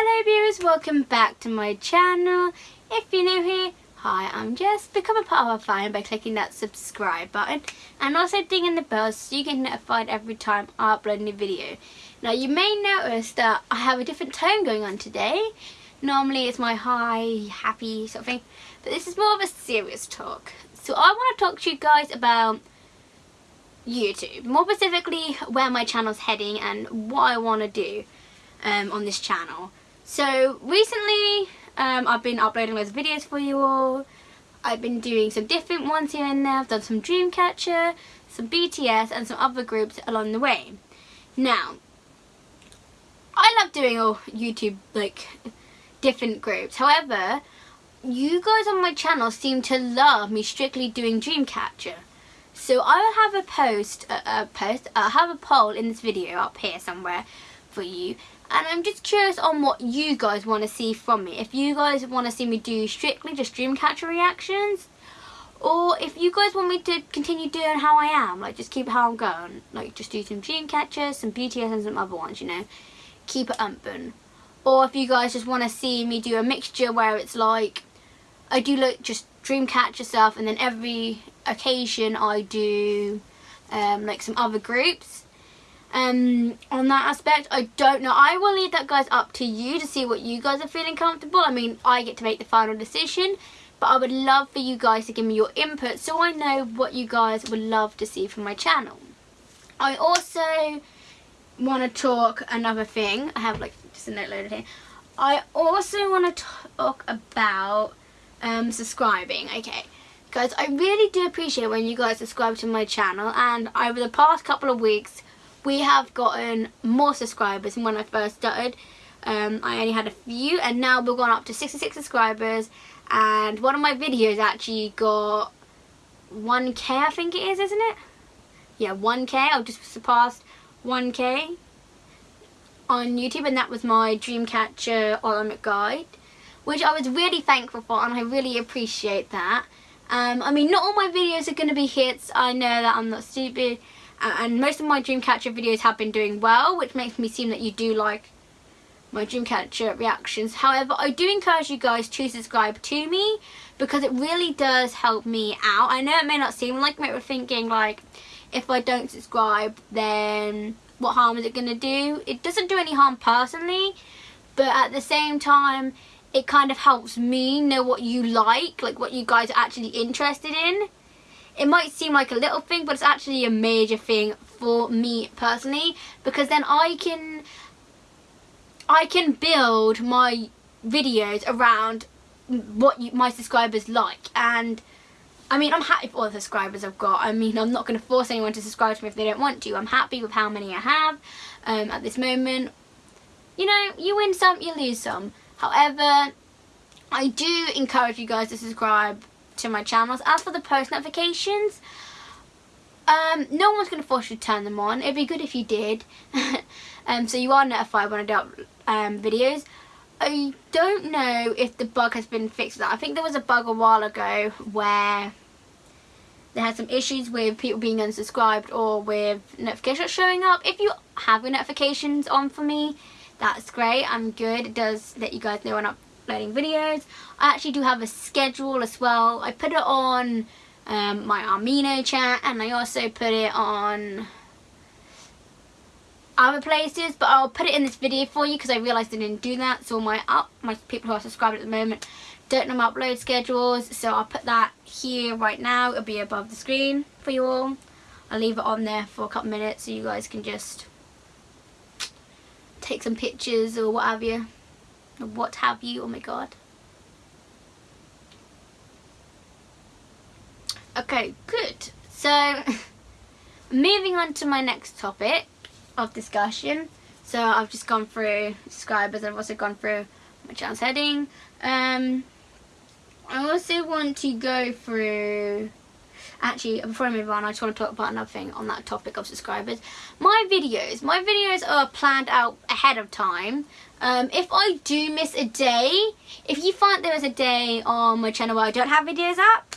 Hello viewers, welcome back to my channel. If you're new here, hi, I'm Jess. Become a part of our family by clicking that subscribe button and also dinging the bell so you get notified every time I upload a new video. Now you may notice that I have a different tone going on today. Normally it's my high, happy sort of thing, but this is more of a serious talk. So I want to talk to you guys about YouTube. More specifically where my channel's heading and what I want to do um, on this channel. So recently um, I've been uploading of videos for you all. I've been doing some different ones here and there. I've done some Dreamcatcher, some BTS and some other groups along the way. Now, I love doing all YouTube like different groups. However, you guys on my channel seem to love me strictly doing Dreamcatcher. So I will have a post, a post, I'll have a poll in this video up here somewhere for you and I'm just curious on what you guys want to see from me. If you guys want to see me do strictly just Dreamcatcher reactions or if you guys want me to continue doing how I am, like just keep how I'm going, like just do some Dreamcatcher, some BTS and some other ones, you know, keep it open. Or if you guys just want to see me do a mixture where it's like, I do like just Dreamcatcher stuff and then every occasion I do um, like some other groups um, on that aspect. I don't know. I will leave that guys up to you to see what you guys are feeling comfortable. I mean, I get to make the final decision, but I would love for you guys to give me your input so I know what you guys would love to see from my channel. I also want to talk another thing. I have like just a note loaded here. I also want to talk about um, subscribing. Okay. Guys, I really do appreciate when you guys subscribe to my channel and over the past couple of weeks we have gotten more subscribers than when I first started. Um, I only had a few and now we've gone up to 66 subscribers and one of my videos actually got 1k I think it is isn't it? Yeah 1k, I've just surpassed 1k on YouTube and that was my Dreamcatcher Ultimate Guide which I was really thankful for and I really appreciate that. Um, I mean, not all my videos are going to be hits. I know that I'm not stupid. And most of my Dreamcatcher videos have been doing well, which makes me seem that you do like my Dreamcatcher reactions. However, I do encourage you guys to subscribe to me because it really does help me out. I know it may not seem like but thinking like, if I don't subscribe, then what harm is it going to do? It doesn't do any harm personally, but at the same time, it kind of helps me know what you like, like what you guys are actually interested in. It might seem like a little thing, but it's actually a major thing for me personally because then I can I can build my videos around what you, my subscribers like. And I mean I'm happy for all the subscribers I've got. I mean I'm not going to force anyone to subscribe to me if they don't want to. I'm happy with how many I have um, at this moment. You know you win some you lose some. However, I do encourage you guys to subscribe to my channels. As for the post notifications, um, no one's going to force you to turn them on. It'd be good if you did. um, so you are notified when I do um, videos. I don't know if the bug has been fixed. I think there was a bug a while ago where they had some issues with people being unsubscribed or with notifications showing up. If you have your notifications on for me, that's great I'm good it does let you guys know when I'm uploading videos. I actually do have a schedule as well. I put it on um, my Amino chat and I also put it on other places but I'll put it in this video for you because I realised I didn't do that so my up my people who are subscribed at the moment don't know my upload schedules so I'll put that here right now. It'll be above the screen for you all. I'll leave it on there for a couple minutes so you guys can just take some pictures or what have you. What have you, oh my god. Okay, good. So, moving on to my next topic of discussion. So I've just gone through subscribers, I've also gone through my channel's heading. Um, I also want to go through actually before I move on I just want to talk about another thing on that topic of subscribers my videos my videos are planned out ahead of time um, if I do miss a day if you find there is a day on my channel where I don't have videos up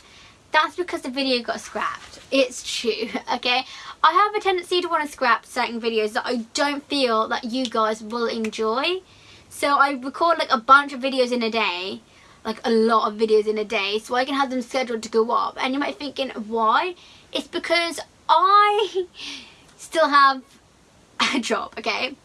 that's because the video got scrapped it's true okay I have a tendency to want to scrap certain videos that I don't feel that you guys will enjoy So I record like a bunch of videos in a day, like a lot of videos in a day, so I can have them scheduled to go up. And you might be thinking, why? It's because I still have a job, okay?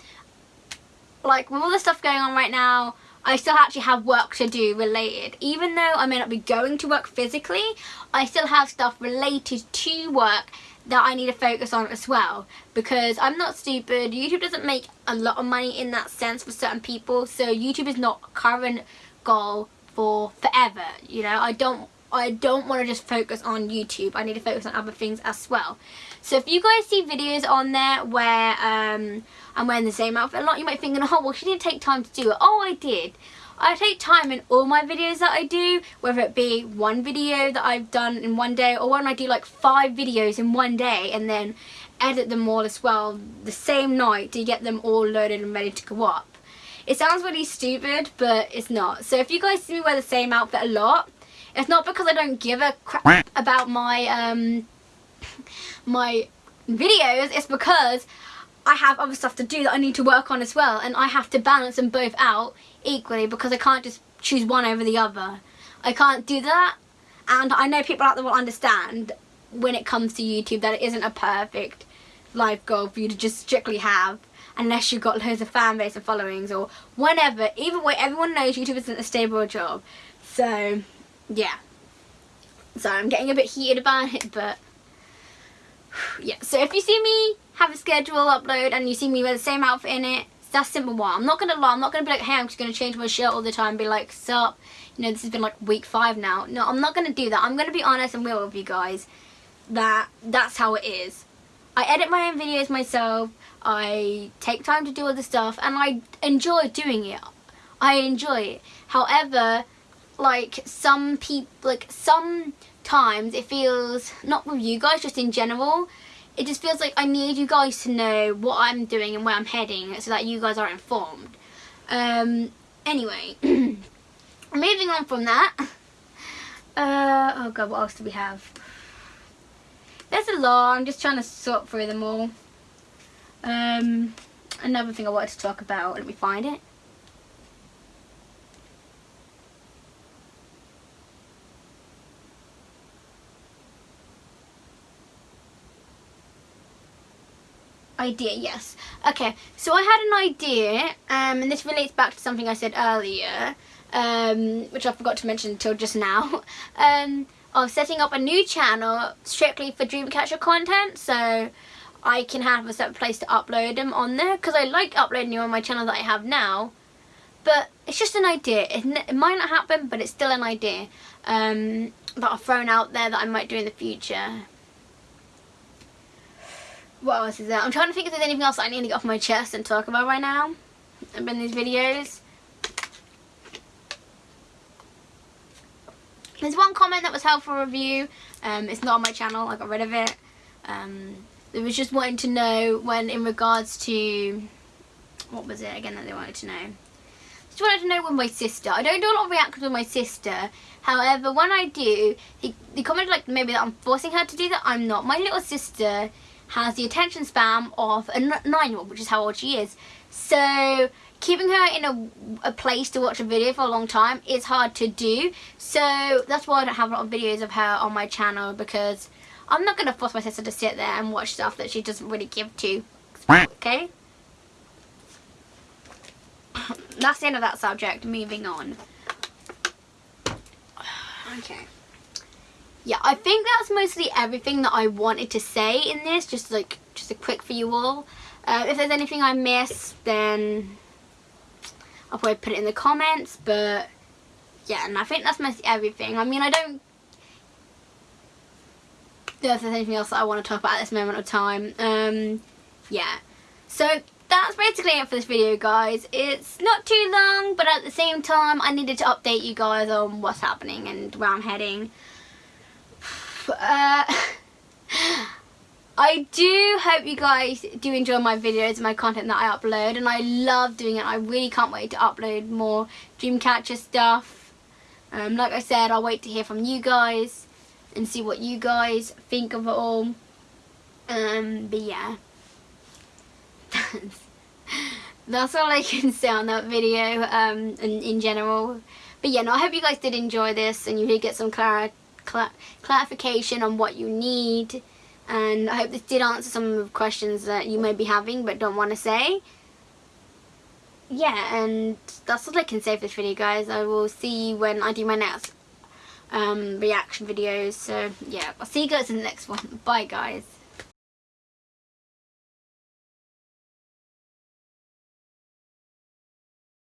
Like with all the stuff going on right now, I still actually have work to do related. Even though I may not be going to work physically, I still have stuff related to work that I need to focus on as well because I'm not stupid. YouTube doesn't make a lot of money in that sense for certain people so YouTube is not current goal for forever you know I don't I don't want to just focus on YouTube. I need to focus on other things as well. So if you guys see videos on there where um, I'm wearing the same outfit a lot, you might think, oh, well, she didn't take time to do it. Oh, I did. I take time in all my videos that I do, whether it be one video that I've done in one day or when I do like five videos in one day and then edit them all as well the same night to get them all loaded and ready to go up. It sounds really stupid, but it's not. So if you guys see me wear the same outfit a lot, it's not because I don't give a crap about my um my videos, it's because I have other stuff to do that I need to work on as well and I have to balance them both out equally because I can't just choose one over the other. I can't do that and I know people out there will understand when it comes to YouTube that it isn't a perfect life goal for you to just strictly have unless you've got loads of fan base and followings or whatever. Either way, everyone knows YouTube isn't a stable job. So, yeah. So I'm getting a bit heated about it, but yeah. So if you see me have a schedule upload and you see me wear the same outfit in it, that's simple one. I'm not going to lie. I'm not going to be like, hey, I'm just going to change my shirt all the time and be like, sup, you know, this has been like week five now. No, I'm not going to do that. I'm going to be honest and real with you guys that that's how it is. I edit my own videos myself. I take time to do the stuff and I enjoy doing it. I enjoy it. However, like some people, like sometimes it feels, not with you guys, just in general, it just feels like I need you guys to know what I'm doing and where I'm heading so that you guys are informed. Um, anyway, moving on from that. Uh, oh god, what else do we have? There's a lot, I'm just trying to sort through them all. Um, another thing I wanted to talk about, let me find it. Idea yes. Okay so I had an idea um, and this relates back to something I said earlier um, which I forgot to mention until just now um, of setting up a new channel strictly for Dreamcatcher content so I can have a separate place to upload them on there because I like uploading them on my channel that I have now but it's just an idea. It, it might not happen but it's still an idea um, that I've thrown out there that I might do in the future what else is there? I'm trying to think if there's anything else I need to get off my chest and talk about right now in these videos. There's one comment that was helpful review. Um, it's not on my channel. I got rid of it. Um, it was just wanting to know when in regards to what was it again that they wanted to know. Just wanted to know with my sister. I don't do a lot of reactions with my sister. However, when I do, they, they commented like maybe that I'm forcing her to do that. I'm not. My little sister has the attention span of a nine-year-old, which is how old she is. So keeping her in a, a, place to watch a video for a long time is hard to do. So that's why I don't have a lot of videos of her on my channel because I'm not going to force my sister to sit there and watch stuff that she doesn't really give to. Okay? That's the end of that subject. Moving on. Okay yeah, I think that's mostly everything that I wanted to say in this. Just like, just a quick for you all. Uh, if there's anything I missed, then I'll probably put it in the comments. But yeah, and I think that's mostly everything. I mean, I don't if there's anything else that I want to talk about at this moment of time. Um, yeah. So that's basically it for this video guys. It's not too long but at the same time I needed to update you guys on what's happening and where I'm heading uh, I do hope you guys do enjoy my videos and my content that I upload and I love doing it. I really can't wait to upload more Dreamcatcher stuff. Um, like I said, I'll wait to hear from you guys and see what you guys think of it all. Um, but yeah. that's all I can say on that video um, in, in general. But yeah, no, I hope you guys did enjoy this and you did get some clar clar clarification on what you need. And I hope this did answer some of the questions that you may be having but don't want to say. Yeah, and that's all I can say for this video, guys. I will see you when I do my next um, reaction videos. So, yeah, I'll see you guys in the next one. Bye, guys.